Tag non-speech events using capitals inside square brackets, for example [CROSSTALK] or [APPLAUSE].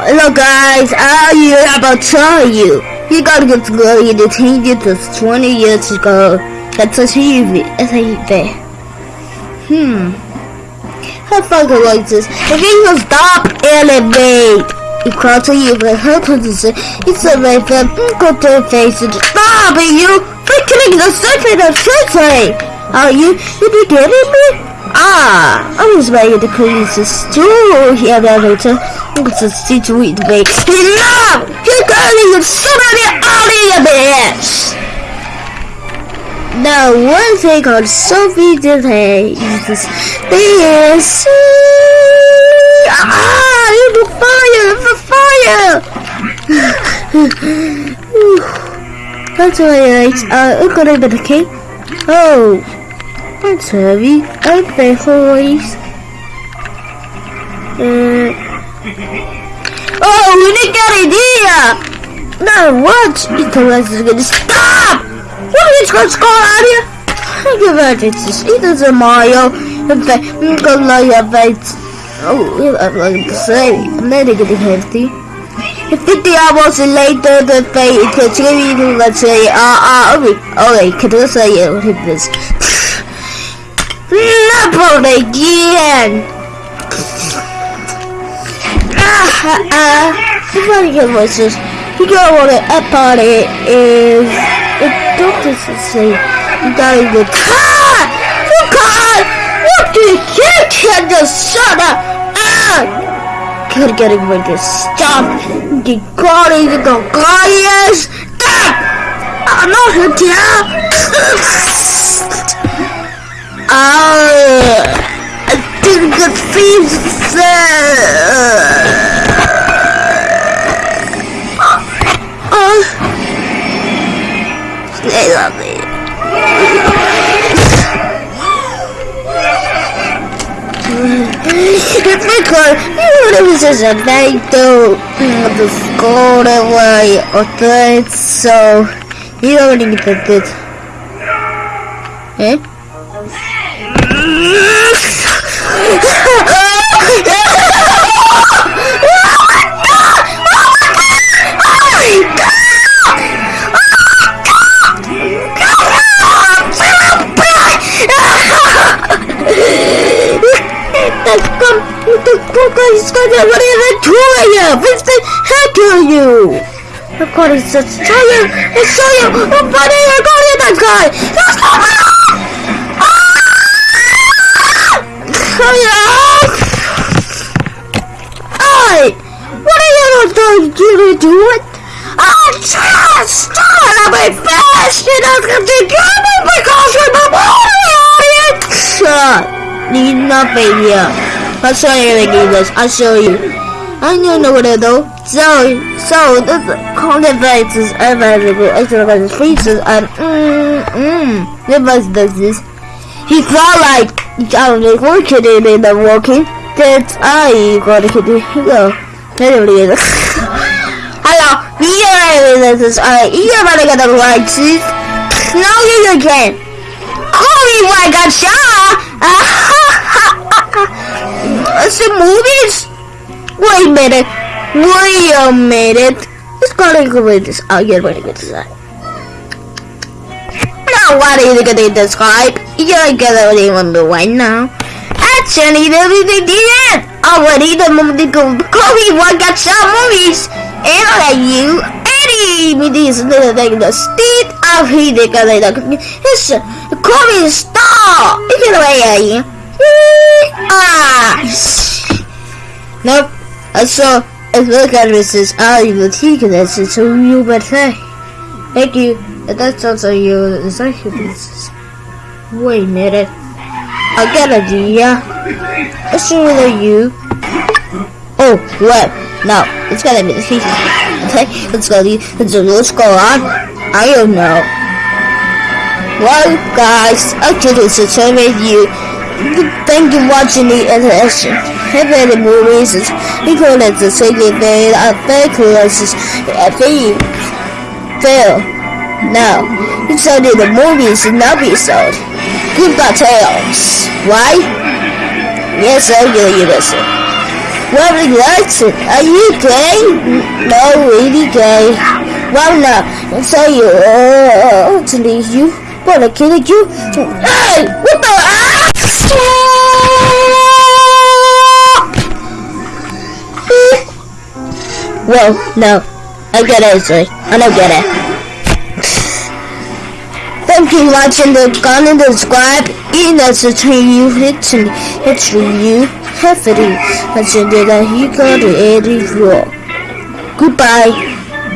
Hello guys, I am about to tell you. You gotta get to go you change it to 20 years ago. That's a TV. It's a TV. Hmm. How fucking like this? If you can stop elevate. You call to you, but her position is a way for go to the face and stop it, you freaking the second of Tuesday. Are you, you be getting me? Ah, I was ready to police is too here elevator. Situation way. Enough! You're getting somebody out of your bitch! Now, one thing on Sophie today is this Ah, you're the fire! The fire! [SIGHS] That's why uh, I'm gonna be king. Oh. Heavy. Okay, boys. Uh, [LAUGHS] oh, didn't idea! Now what? It is gonna stop! What is going to go on here? I give it it's it is a Mario. In fact, I'm gonna lie about Oh, I'm like to say, I'm not getting healthy. If 50 hours later, the fate continues, let's say, ah, uh, uh, okay, okay, can I say it? Is this? Leopard again! Ah, ah, the funny good voices. You know what a party is. The doctors say you gotta go. Ah! You can't! What do you can't just shut up! Ah! Gotta get it with this stuff. You gotta go, guys! Stop! I'm not here! [LAUGHS] Ah, I think it feels Oh, stay on me. It's because it was just a night though the school away or that so you to get it. Eh? To you! What's the heck are you? Of course, it's a giant! It's giant! I'm! I'm going in that guy! That's not oh, Hey! What are you going to do it? I'm just start my fast and I'm to get me because I'm a audience! Shut! Need nothing here. I'll show you the games. I'll show you. I know though. So, so the content is available. Extra features and mm mm. Device this. He felt like he got like working in the walking. That's I got it. Go. Anyway, hello. Yeah, [LAUGHS] this is alright. You're about to get the right seat. No, you can. Call me like [LAUGHS] a shot. see movies? Wait a minute. Wait a minute. Let's go to go with this. Oh, you're ready to decide. Now, what are you going to describe? You're going to remember right now. Actually, everything did. Already, the movie go Kobe one got some movies. And I you any movies little thing the state of he they got like it's Kobe star. You get away, Ah! Nope. I saw a look at Mrs. Ali Boutique and that's so you but say. Thank you. And that's also you the second business. Wait a minute. I got an idea. Let's show you. Oh, what? No, it's gotta be the case. Okay, let's go. Let's, let's go on. I don't know. Well, guys, I just survey you. Thank you for watching the interaction. Heavy the movies to the second day of fake classes at the fail. Now, only the movies in episode. Goodbye tales, Why? Yes, I will you listen. Well, listen, are you gay? No, really gay. Well, now, say you, uh, to leave you. What, I killed you? Hey, what the? Ah! Well, no, I get it, Zoe. I don't get it. Thank you for watching the comment and subscribe. The stream you hit me, hit you heavily. I said that he got it floor. Goodbye.